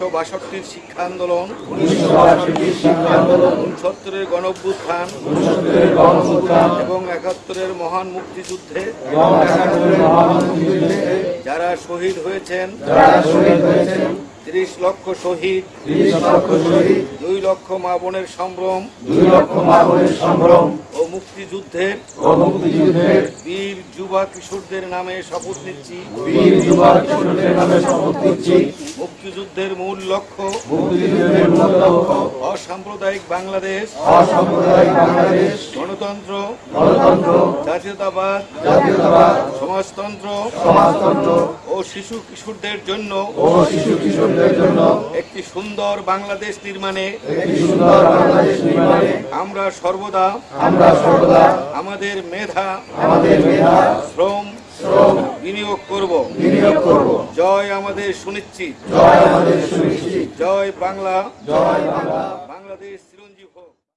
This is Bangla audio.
বাষট্টির শিক্ষা আন্দোলন উনসত্তরের গণঅভ্যুত্থান এবং একাত্তরের মহান মুক্তিযুদ্ধে এবং যারা শহীদ হয়েছেন তিরিশ লক্ষ শহীদ দুই লক্ষ মা বোনের সম্ভ্রম ও মুক্তিযুদ্ধের ও বীর যুবা কিশোরদের নামে শপথ নিচ্ছি। মুক্তিযুদ্ধের মূল লক্ষ্য মুক্তিযুদ্ধের মূল লক্ষ্য অসাম্প্রদায়িক বাংলাদেশ অসাম্প্রদায়িক বাংলাদেশ গণতন্ত্র গণতন্ত্র জাতীয়তাবাদ জাতীয়তাবাদ সমাজতন্ত্র সমাজতন্ত্র ও শিশু কিশোরদের জন্য ও শিশু কিশোরদের জন্য একটি সুন্দর বাংলাদেশ নির্মাণে একটি সুন্দর বাংলাদেশ নির্মাণে আমরা সর্বদা আমরা সর্বদা আমাদের মেধা আমাদের মেধা শ্রম বিনিয়োগ করব। বিনিয়োগ করব। জয় আমাদের সুনিশ্চিত। জয় আমাদের সুনিশ্চিত। জয় বাংলা। জয় বাংলা। বাংলাদেশ চিরঞ্জীব